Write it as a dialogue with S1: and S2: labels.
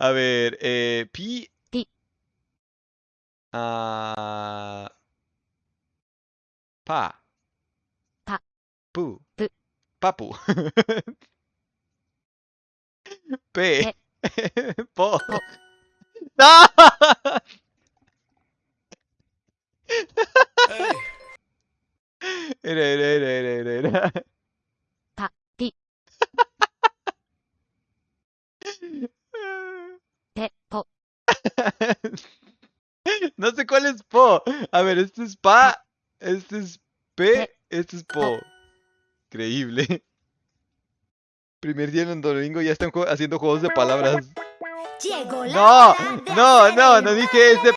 S1: A ver, eh, pi.
S2: Pi.
S1: Ah. pa.
S2: Pa.
S1: Pu.
S2: Pu.
S1: Papu. P. Po.
S2: Po.
S1: ¡No! Era, era, era, era, era, era.
S2: Pa, pi, pe, po,
S1: No sé cuál es po. A ver, este es pa, este es p, este es po. Increíble. Primer día en Domingo ya están haciendo juegos de palabras.
S3: Llegó la
S1: No,
S3: de
S1: no, no, no dije ese